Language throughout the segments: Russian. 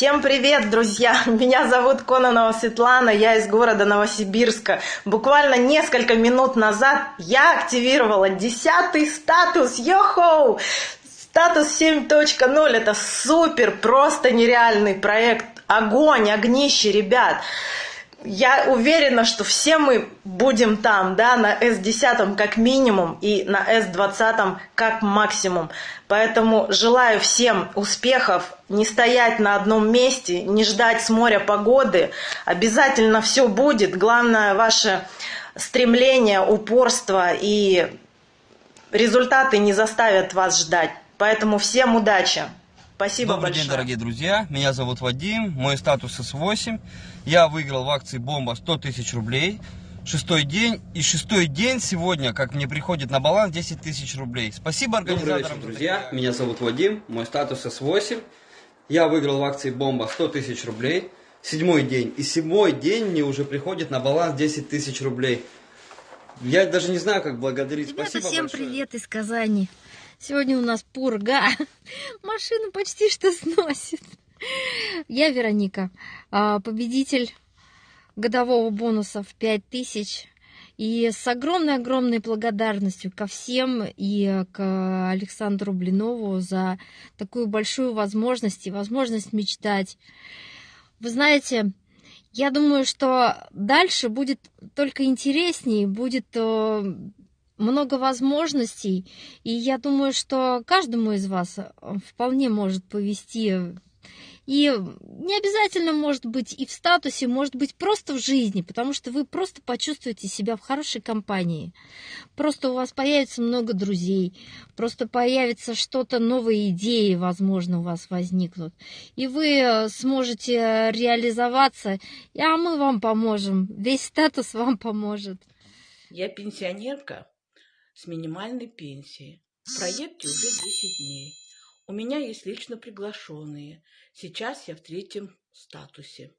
Всем привет, друзья! Меня зовут Кононова Светлана, я из города Новосибирска. Буквально несколько минут назад я активировала десятый статус. Йохоу! Статус 7.0 это супер, просто нереальный проект. Огонь, огнище, ребят я уверена, что все мы будем там, да, на S10 как минимум и на S20 как максимум. Поэтому желаю всем успехов, не стоять на одном месте, не ждать с моря погоды. Обязательно все будет. Главное ваше стремление, упорство и результаты не заставят вас ждать. Поэтому всем удачи! Спасибо Добрый большое. день, дорогие друзья. Меня зовут Вадим. Мой статус S8. Я выиграл в акции «Бомба» 100 тысяч рублей. Шестой день. И шестой день сегодня, как мне приходит на баланс, 10 тысяч рублей. Спасибо организаторам. Добрый вечер, друзья. Меня зовут Вадим. Мой статус S8. Я выиграл в акции «Бомба» 100 тысяч рублей. Седьмой день. И седьмой день мне уже приходит на баланс 10 тысяч рублей. Я даже не знаю, как благодарить. Ребята, Спасибо всем большое. привет из Казани. Сегодня у нас пурга. Машину почти что сносит. Я Вероника, а, победитель годового бонуса в 5000. И с огромной-огромной благодарностью ко всем и к Александру Блинову за такую большую возможность и возможность мечтать. Вы знаете, я думаю, что дальше будет только интереснее, будет э, много возможностей, и я думаю, что каждому из вас э, вполне может повести. И не обязательно может быть и в статусе, может быть просто в жизни, потому что вы просто почувствуете себя в хорошей компании. Просто у вас появится много друзей, просто появится что-то, новые идеи, возможно, у вас возникнут. И вы э, сможете реализоваться, а мы вам поможем. Весь статус вам поможет. Я пенсионерка с минимальной пенсией. В проекте уже 10 дней. У меня есть лично приглашенные. Сейчас я в третьем статусе.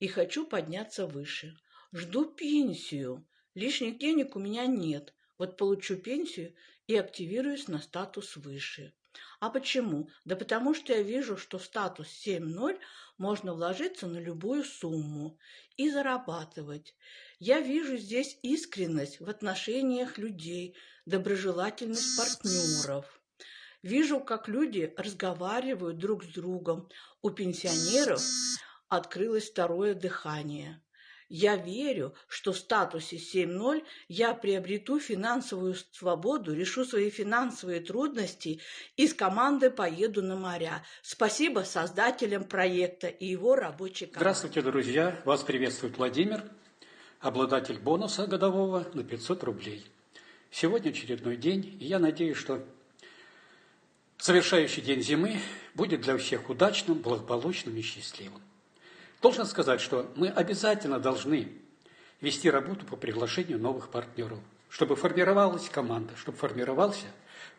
И хочу подняться выше. Жду пенсию. Лишних денег у меня нет. Вот получу пенсию и активируюсь на статус выше. А почему? Да потому что я вижу, что статус 7.0 можно вложиться на любую сумму и зарабатывать. Я вижу здесь искренность в отношениях людей, доброжелательность партнеров. Вижу, как люди разговаривают друг с другом. У пенсионеров открылось второе дыхание. Я верю, что в статусе 7.0 я приобрету финансовую свободу, решу свои финансовые трудности и с командой поеду на моря. Спасибо создателям проекта и его рабочей команде. Здравствуйте, друзья! Вас приветствует Владимир, обладатель бонуса годового на 500 рублей. Сегодня очередной день, и я надеюсь, что завершающий день зимы будет для всех удачным, благополучным и счастливым. Должен сказать, что мы обязательно должны вести работу по приглашению новых партнеров, чтобы формировалась команда, чтобы формировался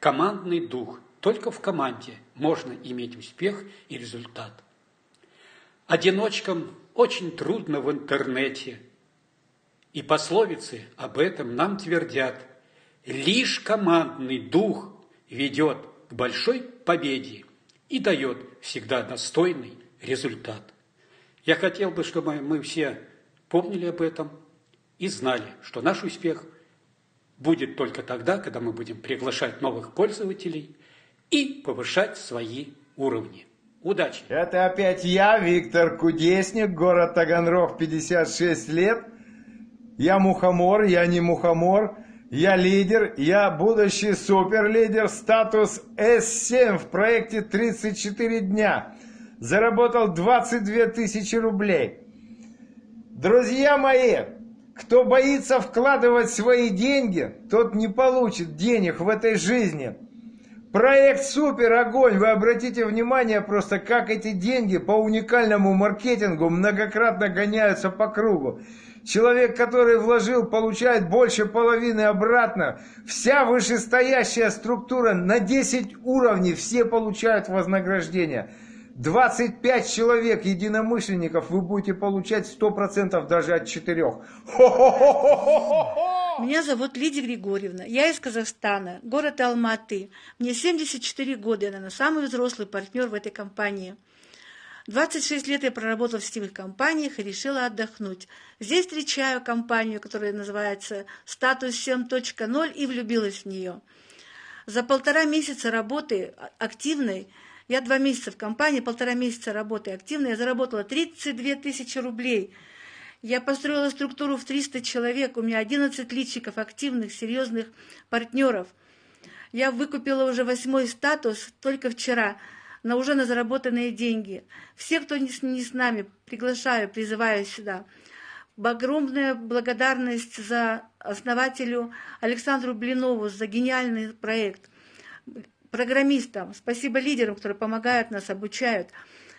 командный дух. Только в команде можно иметь успех и результат. Одиночкам очень трудно в интернете, и пословицы об этом нам твердят. Лишь командный дух ведет к большой победе и дает всегда достойный результат. Я хотел бы, чтобы мы все помнили об этом и знали, что наш успех будет только тогда, когда мы будем приглашать новых пользователей и повышать свои уровни. Удачи! Это опять я, Виктор Кудесник, город Таганрог, 56 лет. Я мухомор, я не мухомор. Я лидер, я будущий суперлидер, статус S7 в проекте 34 дня. Заработал 22 тысячи рублей. Друзья мои, кто боится вкладывать свои деньги, тот не получит денег в этой жизни. Проект супер, огонь. Вы обратите внимание просто, как эти деньги по уникальному маркетингу многократно гоняются по кругу. Человек, который вложил, получает больше половины обратно. Вся вышестоящая структура на 10 уровней, все получают вознаграждение. 25 человек, единомышленников, вы будете получать 100% даже от 4. Меня зовут Лидия Григорьевна. Я из Казахстана, город Алматы. Мне 74 года, я, наверное, самый взрослый партнер в этой компании. 26 лет я проработала в сетевых компаниях и решила отдохнуть. Здесь встречаю компанию, которая называется «Статус 7.0» и влюбилась в нее. За полтора месяца работы активной, я два месяца в компании, полтора месяца работы активной, я заработала 32 тысячи рублей. Я построила структуру в 300 человек, у меня 11 личиков, активных, серьезных партнеров. Я выкупила уже восьмой статус только вчера – на уже на заработанные деньги. Все, кто не с, не с нами, приглашаю, призываю сюда. Огромная благодарность за основателю Александру Блинову за гениальный проект. Программистам, спасибо лидерам, которые помогают нас, обучают.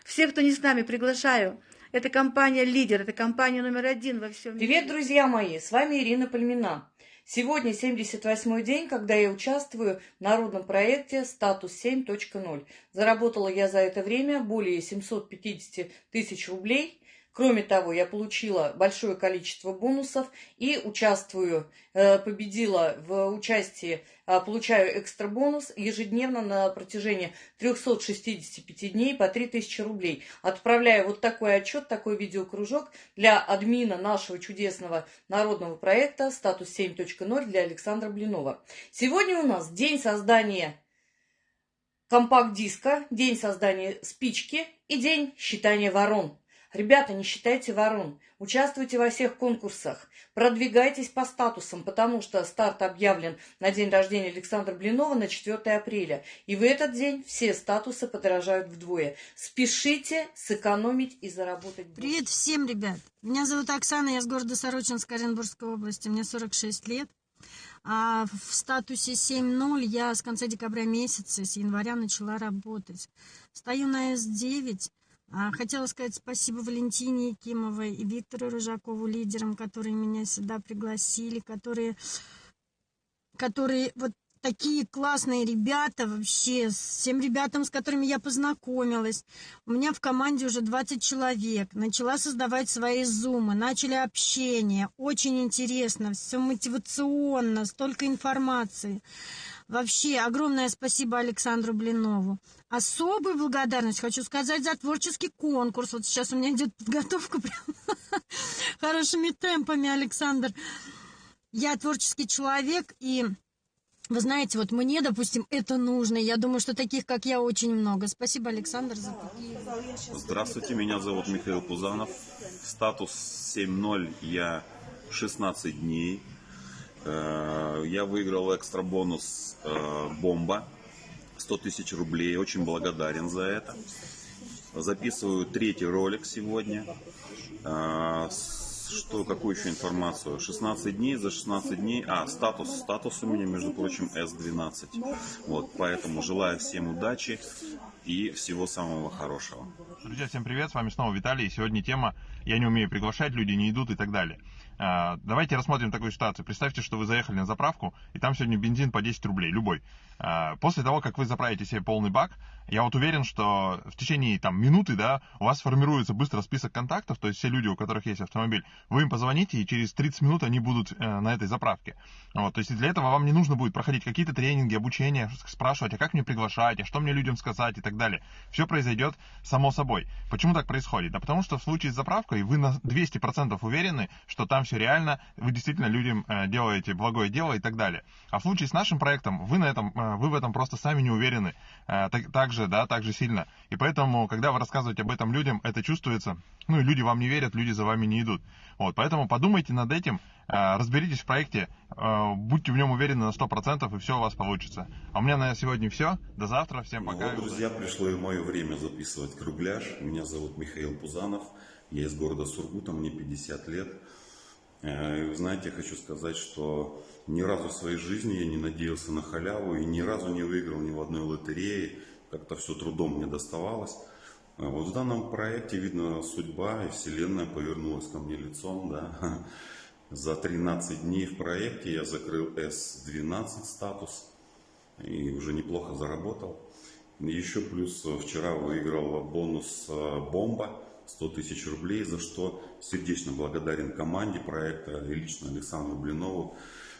Всех, кто не с нами, приглашаю. Это компания «Лидер», это компания номер один во всем мире. Привет, друзья мои! С вами Ирина Пальмина. Сегодня 78-й день, когда я участвую в народном проекте «Статус 7.0». Заработала я за это время более 750 тысяч рублей – Кроме того, я получила большое количество бонусов и участвую, э, победила в участии, э, получаю экстра бонус ежедневно на протяжении 365 дней по 3000 рублей. Отправляю вот такой отчет, такой видеокружок для админа нашего чудесного народного проекта «Статус 7.0» для Александра Блинова. Сегодня у нас день создания компакт-диска, день создания спички и день считания ворон. Ребята, не считайте ворон. Участвуйте во всех конкурсах. Продвигайтесь по статусам, потому что старт объявлен на день рождения Александра Блинова на 4 апреля. И в этот день все статусы подорожают вдвое. Спешите сэкономить и заработать больше. Привет всем, ребят. Меня зовут Оксана, я с города Сорочинска Оренбургской области. Мне 46 лет. А в статусе 7.0 я с конца декабря месяца, с января начала работать. Стою на S9, а, хотела сказать спасибо Валентине Якимовой и Виктору Рыжакову, лидерам, которые меня сюда пригласили, которые, которые вот такие классные ребята вообще, с тем ребятам, с которыми я познакомилась. У меня в команде уже 20 человек. Начала создавать свои зумы, начали общение. Очень интересно, все мотивационно, столько информации. Вообще, огромное спасибо Александру Блинову. Особую благодарность хочу сказать за творческий конкурс. Вот сейчас у меня идет подготовка прям хорошими темпами, Александр. Я творческий человек, и вы знаете, вот мне, допустим, это нужно. Я думаю, что таких, как я, очень много. Спасибо, Александр, за такие... Здравствуйте, меня зовут Михаил Пузанов. Статус 7.0 я 16 дней. Э, я выиграл экстра бонус э, «Бомба» 100 тысяч рублей. Очень благодарен за это. Записываю третий ролик сегодня. Э, что, какую еще информацию? 16 дней, за 16 дней, а, статус, статус у меня, между прочим, S12. Вот, поэтому желаю всем удачи и всего самого хорошего. Друзья, всем привет, с вами снова Виталий, и сегодня тема «Я не умею приглашать, люди не идут» и так далее. А, давайте рассмотрим такую ситуацию. Представьте, что вы заехали на заправку, и там сегодня бензин по 10 рублей, любой. А, после того, как вы заправите себе полный бак, я вот уверен, что в течение там, минуты да, у вас формируется быстро список контактов, то есть все люди, у которых есть автомобиль, вы им позвоните, и через 30 минут они будут э, на этой заправке. Вот, то есть для этого вам не нужно будет проходить какие-то тренинги, обучение, спрашивать, а как мне приглашать, а что мне людям сказать и так далее. Все произойдет само собой. Почему так происходит? Да потому что в случае с заправкой вы на 200% уверены, что там все реально, вы действительно людям э, делаете благое дело и так далее. А в случае с нашим проектом вы, на этом, э, вы в этом просто сами не уверены. Э, так, так же, да, так же сильно. И поэтому, когда вы рассказываете об этом людям, это чувствуется. Ну и люди вам не верят, люди за вами не идут. Вот, поэтому подумайте над этим, разберитесь в проекте, будьте в нем уверены на 100% и все у вас получится. А у меня на сегодня все. До завтра. Всем пока. Вот, друзья, пришло и мое время записывать кругляш. Меня зовут Михаил Пузанов. Я из города Сургута, мне 50 лет. Э, вы знаете, я хочу сказать, что ни разу в своей жизни я не надеялся на халяву и ни разу не выиграл ни в одной лотерее. Как-то все трудом мне доставалось. А вот в данном проекте, видно, судьба и вселенная повернулась ко мне лицом. Да? За 13 дней в проекте я закрыл S12 статус и уже неплохо заработал. Еще плюс вчера выиграл бонус э, «Бомба» 100 тысяч рублей, за что сердечно благодарен команде проекта и лично Александру Блинову.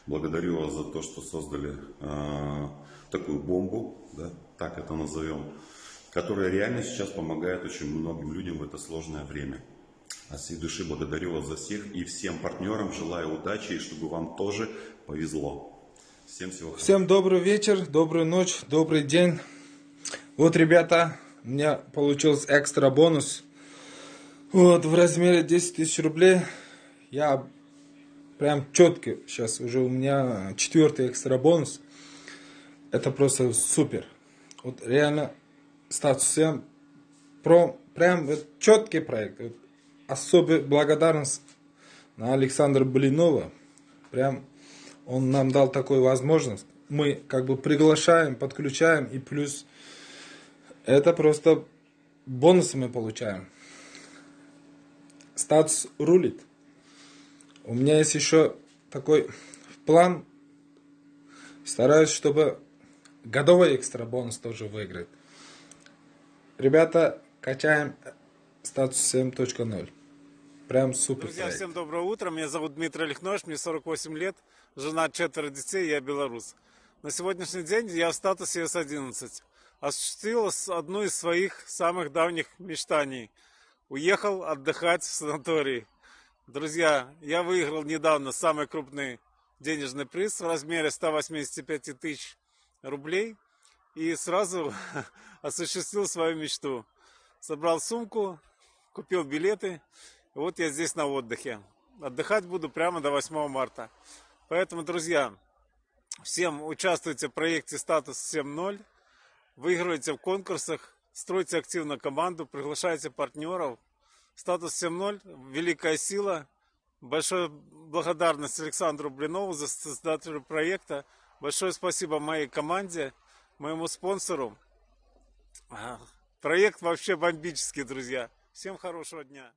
Благодарю вас за то, что создали э, такую бомбу, да, так это назовем. которая реально сейчас помогает очень многим людям в это сложное время. От всей души благодарю вас за всех и всем партнерам желаю удачи и чтобы вам тоже повезло. Всем всего хорошего. Всем добрый вечер, добрую ночь, добрый день. Вот, ребята, у меня получился экстра бонус. Вот, в размере 10 тысяч рублей. Я прям четкий сейчас, уже у меня четвертый экстра бонус. Это просто супер. Вот реально статус 7 про, прям вот, четкий проект. Вот, особая благодарность на Александра Блинова. Прям он нам дал такую возможность. Мы как бы приглашаем, подключаем и плюс это просто бонусы мы получаем. Статус рулит. У меня есть еще такой план. Стараюсь, чтобы годовой экстра бонус тоже выиграть. Ребята, качаем статус 7.0. Прям супер. Друзья, проект. всем доброе утро. Меня зовут Дмитрий Лихнош, мне 48 лет, жена, четверо детей, я белорус. На сегодняшний день я в статусе С-11. Осуществил с- одну из своих самых давних мечтаний. Уехал отдыхать в санаторий. Друзья, я выиграл недавно самый крупный денежный приз в размере 185 тысяч рублей и сразу осуществил свою мечту. Собрал сумку, купил билеты, и вот я здесь на отдыхе. Отдыхать буду прямо до 8 марта. Поэтому, друзья, всем участвуйте в проекте «Статус 7.0», выигрывайте в конкурсах, стройте активно команду, приглашайте партнеров. «Статус 7.0» – великая сила. Большая благодарность Александру Блинову, за создателю проекта. Большое спасибо моей команде, моему спонсору. Проект вообще бомбический, друзья. Всем хорошего дня.